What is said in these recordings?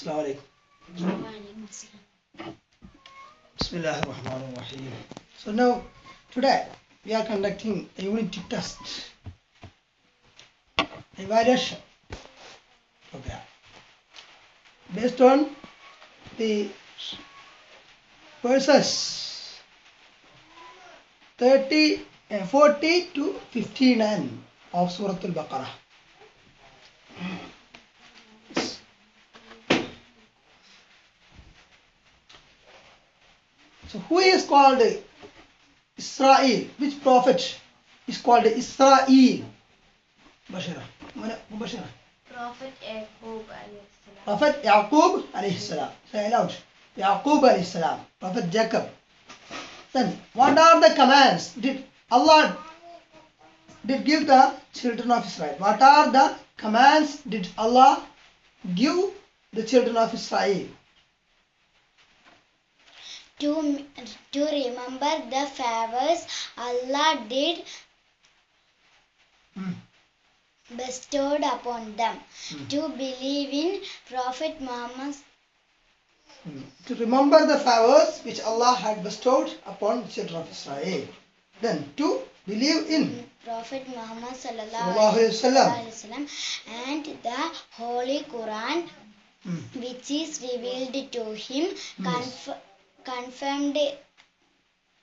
Assalamu alaikum. Bismillah ar-Rahman ar-Rahim. So now, today we are conducting a unity test, evaluation program, based on the verses 30, uh, 40 to 59 of Surah Al-Baqarah. So who is called Israel? Which prophet is called Israel? Bashara. Bashara. Prophet Yaqub alayhi salam. Prophet Yaqub alayhi salam. Say aloud. Yaqub alayhi salam. Prophet Jacob. Then what are the commands? Did Allah did give the children of Israel? What are the commands did Allah give the children of Israel? To, to remember the favors Allah did Hmm. bestowed upon them, Hmm. to believe in Prophet Muhammad Hmm. To remember the favors which Allah had bestowed upon the children of Israel. Then to believe in Prophet Muhammad Sallallahu sallallahu Alaihi Wasallam. and the Holy Quran Hmm. which is revealed to him conf- confirmed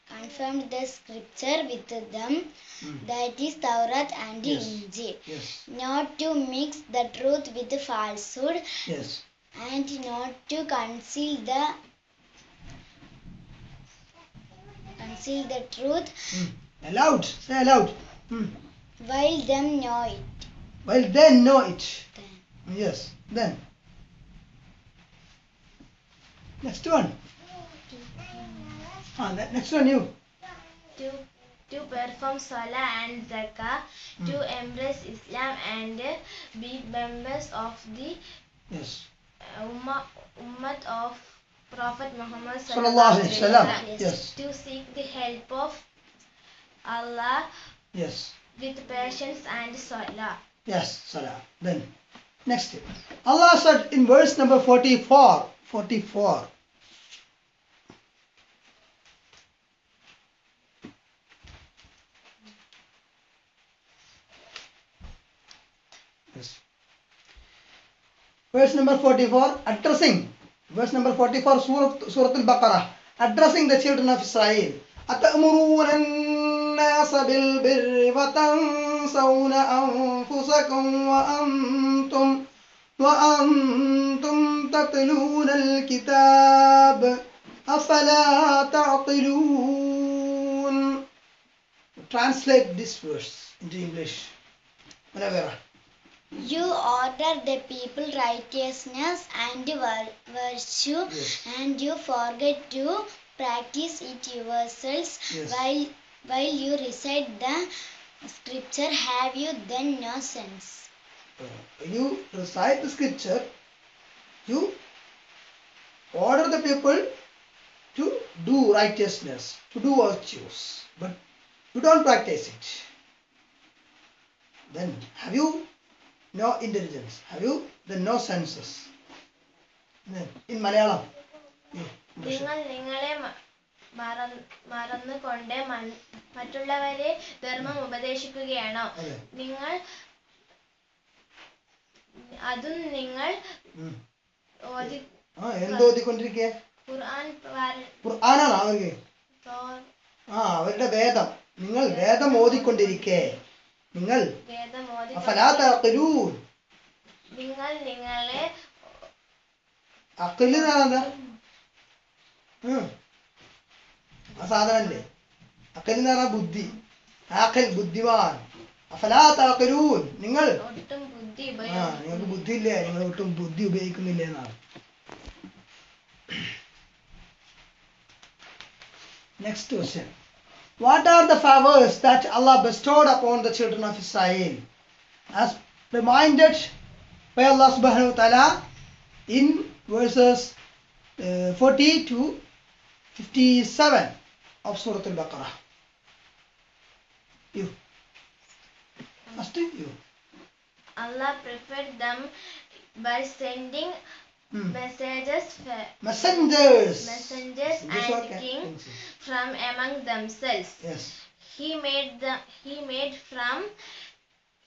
confirmed the scripture with them Hmm. that is Taurat and Yes. Injil Yes. not to mix the truth with the falsehood Yes. and not to conceal the conceal the truth Hmm. Aloud. Say aloud. Hmm. while them know it Well, then know it. Then. Yes. Then. Next one. Ah, ne- next one you. To, to perform Salah and Zakah, to embrace Islam and be members of the Yes. Ummah, Ummat of Prophet Muhammad Sallallahu Alaihi Wasallam. Yes. Yes. To seek the help of Allah Yes. with patience and Salah. Yes. Salah. Then. Next. Allah said in verse number 44. 44. Verse number 44, addressing. Verse number 44, Surah, Al-Baqarah. Addressing the children of Israel. أتأمرون الناس بالبر وتنسون أنفسكم وأنتم وأنتم تتلون الكتاب أفلا تعقلون Translate this verse into English. Manavera. You order the people righteousness and virtue Yes. and you forget to practice it yourselves Yes. while while you recite the scripture have you then no sense when you recite the scripture, you order the people to do righteousness, to do virtues, but you don't practice it. Then have you no intelligence ഒരു the no senses in Malayalam മറന്നുകൊണ്ട് മറ്റുള്ളവരെ ധർമ്മം ഉപദേശിക്കുകയാണോ? നിങ്ങൾ അതും നിങ്ങൾ എന്തോതിക്കൊണ്ടിരിക്കുക അവരുടെ വേദം. നിങ്ങൾ വേദം ഓതിക്കൊണ്ടിരിക്കേ. നിങ്ങൾ നിങ്ങൾ നിങ്ങളെ അക്കൽ ആ സാധനല്ലേ അക്കൽ എന്ന് പറഞ്ഞാൽ ബുദ്ധി. ആക്കൽ ബുദ്ധിമാൻ. അഫലാത്താക്കലൂൻ നിങ്ങൾ? ആ നിങ്ങൾക്ക് ബുദ്ധി ഇല്ലേ നിങ്ങൾ ഒട്ടും ബുദ്ധി ഉപയോഗിക്കുന്നില്ല എന്നാണ്. Next question What are the favors that Allah bestowed upon the children of Israel? As reminded by Allah subhanahu wa ta'ala in verses uh, 40 to 57 of Surah Al-Baqarah. You. Must you. Allah preferred them by sending Hmm. messengers, Messengers. messengers and kings from among themselves. Yes. He made them. He made from.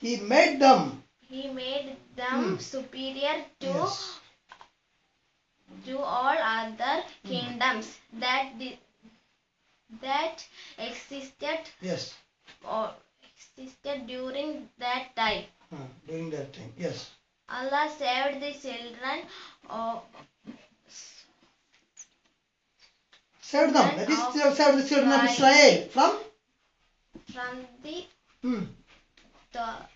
He made them. He made them Hmm. superior to Yes. to all other kingdoms that di- that existed Yes. or existed during that time. Hmm, During that time. Yes. Allah saved the children of them. That is saved the children of Israel from from the hmm, ty-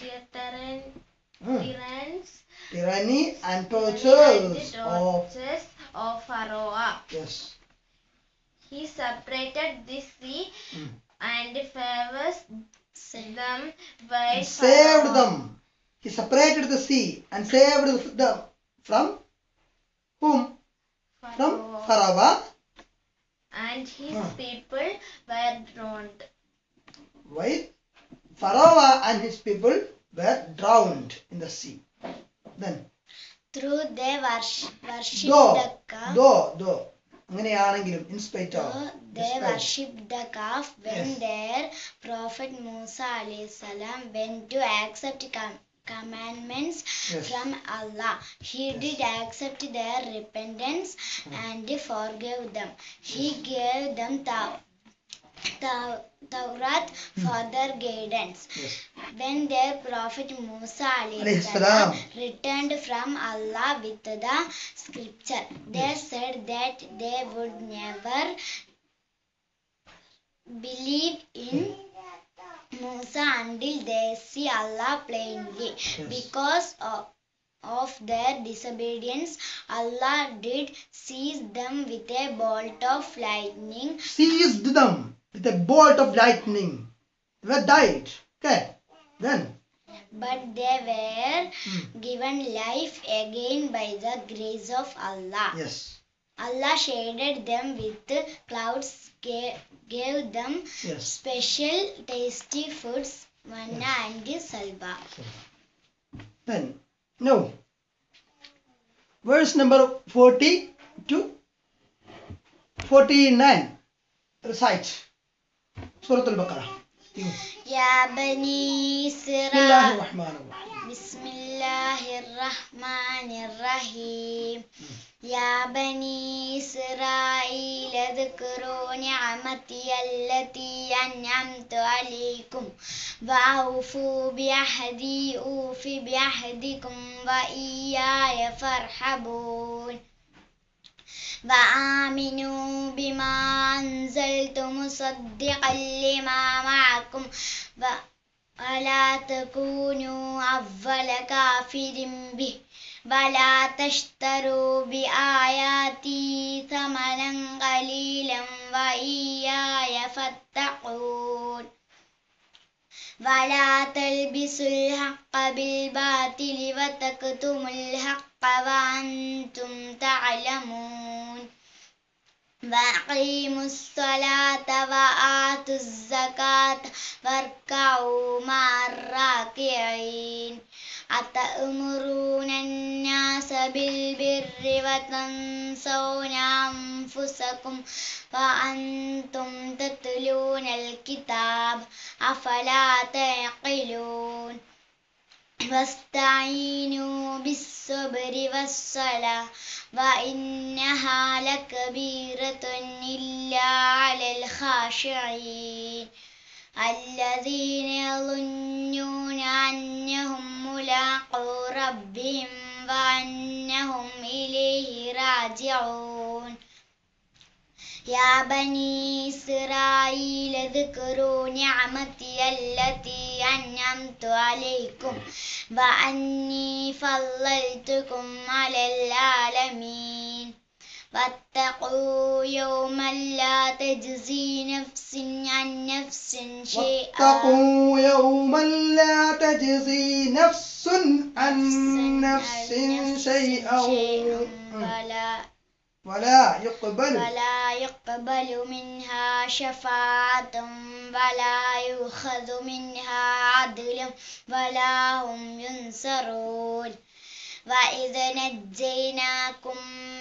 tyrann- hmm, tyrants tyranny and the tortures of of Pharaoh. yes. He separated the sea Hmm. and favors them by saved Pharaoh. them. He separated the sea and saved them from whom? From Pharaoh. Pharaoh. and his Hmm. people were drowned. While Pharaoh and his people were drowned in the sea. Then Through they worship, worship though, the calf. though, though, അങ്ങനെയാണെങ്കിലും in spite of, Though they despite. worshipped the calf when Yes. their prophet Musa alayhi salam went to accept com- commandments Yes. from Allah. He Yes. did accept their repentance hmm. and forgave them. He gave them Taw- Taw- Tawrat hmm. for their guidance. Yes. When their prophet Musa alayhi Alayhi salam salam. returned from Allah with the scripture, they said that they would never believe in hmm. Musa until they see Allah plainly. Because of, of their disobedience, Allah did seize them with a bolt of lightning Seized them with a bolt of lightning. They were died. Okay. Then. but they were Hmm. given life again by the grace of Allah. Yes. Allah shaded them with clouds, gave, gave them yes. special tasty foods, manna yes. and salva. Then, now, verse number 40 to 49. Recite. Surah Al-Baqarah. Ya Bani Israel. بسم الله الرحمن الرحيم يا بني إسرائيل اذكروا نعمتي التي أنعمت عليكم وأوفوا بعهدي أوف بعهدكم وإياي فارحبون وآمنوا بما أنزلت مصدقا لما معكم و- ولا تكونوا أول كافر به؟ ولا تشتروا بآياتي ثمنا قليلا وإياي فاتقون. ولا تلبسوا الحق بالباطل وتكتموا الحق وأنتم تعلمون. وأقيموا الصلاة وآتوا الزكاة واركعوا مع الراكعين. أتأمرون الناس بالبر وتنسون أنفسكم وأنتم تتلون الكتاب أفلا تعقلون؟ واستعينوا بالصبر والصلاة وإنها لكبيرة إلا على الخاشعين. الذين يظنون أنهم ملاقو ربهم وأنهم إليه راجعون. يا بني إسرائيل اذكروا نعمتي التي أنعمت عليكم وأني فضلتكم على العالمين. واتقوا يوما لا تجزي نفس عن نفس شيئا. واتقوا يوما لا تجزي نفس عن نفس شيئا. ولا ولا يقبل. ولا يقبل منها شفاعة ولا يؤخذ منها عدل ولا هم ينصرون. وإذ نجيناكم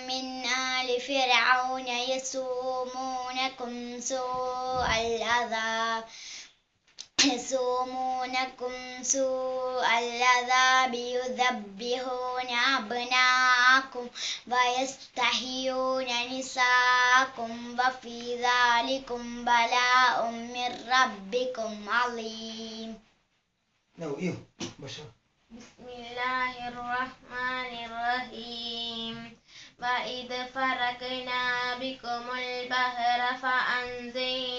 من آل فرعون يسومونكم سوء العذاب يسومونكم سوء العذاب يذبحون أبناءكم ويستحيون نساءكم وفي ذلكم بلاء من ربكم عظيم No, you. Bashar. بسم الله الرحمن الرحيم وإذ فرقنا بكم البحر فأنزيناكم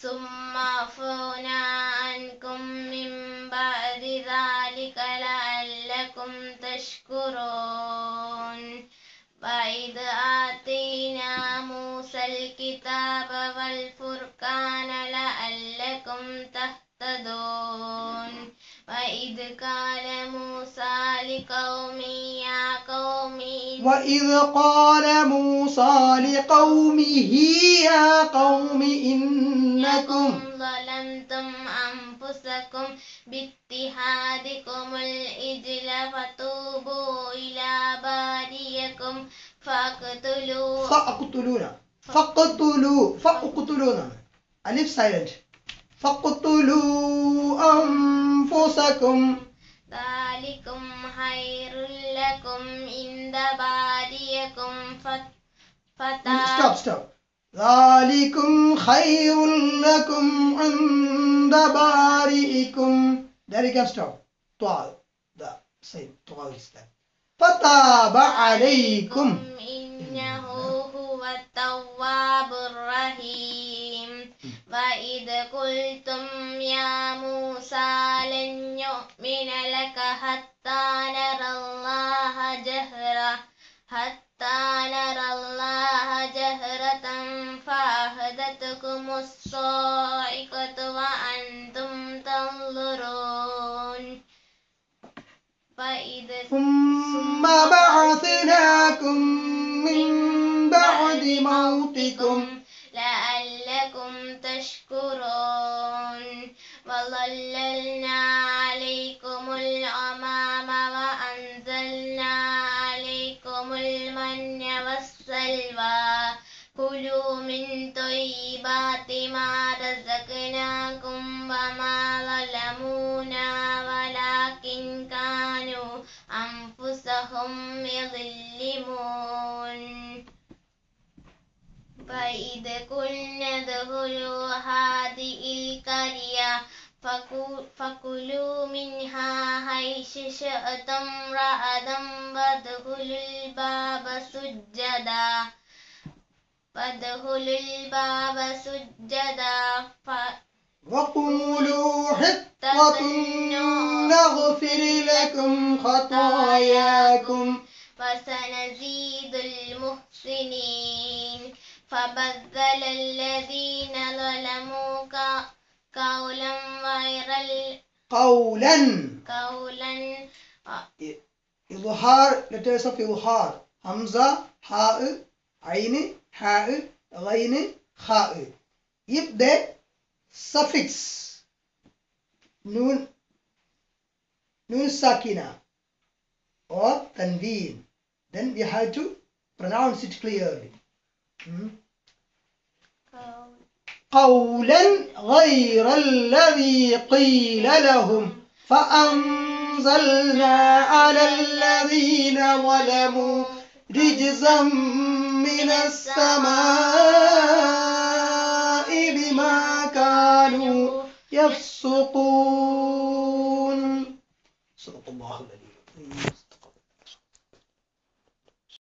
ثم عفونا عنكم من بعد ذلك لعلكم تشكرون. وإذ آتينا موسى الكتاب والفرقان لعلكم تهتدون. وإذ قال موسى لقومه يا قوم وإذ قال موسى لقومه يا قوم إنكم ظلمتم أنفسكم باتخاذكم الإجل فتوبوا إلى باريكم فاقتلوا فاقتلون. فاقتلوا. فاقتلون. ألف سايلنت فاقتلوا أنفسكم. ذلكم خير لكم عند باريكم فت- stop فتاب stop ذلكم خير لكم عند بارئكم there you can stop. طوال. the same طوال that فتاب عليكم إنه هو التواب الرحيم. وإذ قلتم يا موسى لن يؤمن لك حتى أنفسهم يظلمون. فإذ قلنا ادخلوا هذه القرية فكلوا منها حيث شئتم رغدا وادخلوا الباب سجدا. وادخلوا الباب سجدا. وقولوا حطة نغفر لكم خطاياكم. وسنزيد المحسنين. فبدل الذين ظلموا قولا غير قولا. قولا. إظهار letters of إظهار. همزة حاء عين حاء غين خاء. if the suffix nun nun sakina or tanween then we have to pronounce it clearly Hmm. قولا غير الذي قيل لهم فأنزلنا على الذين ظلموا رجزا من السماء كانوا يفسقون.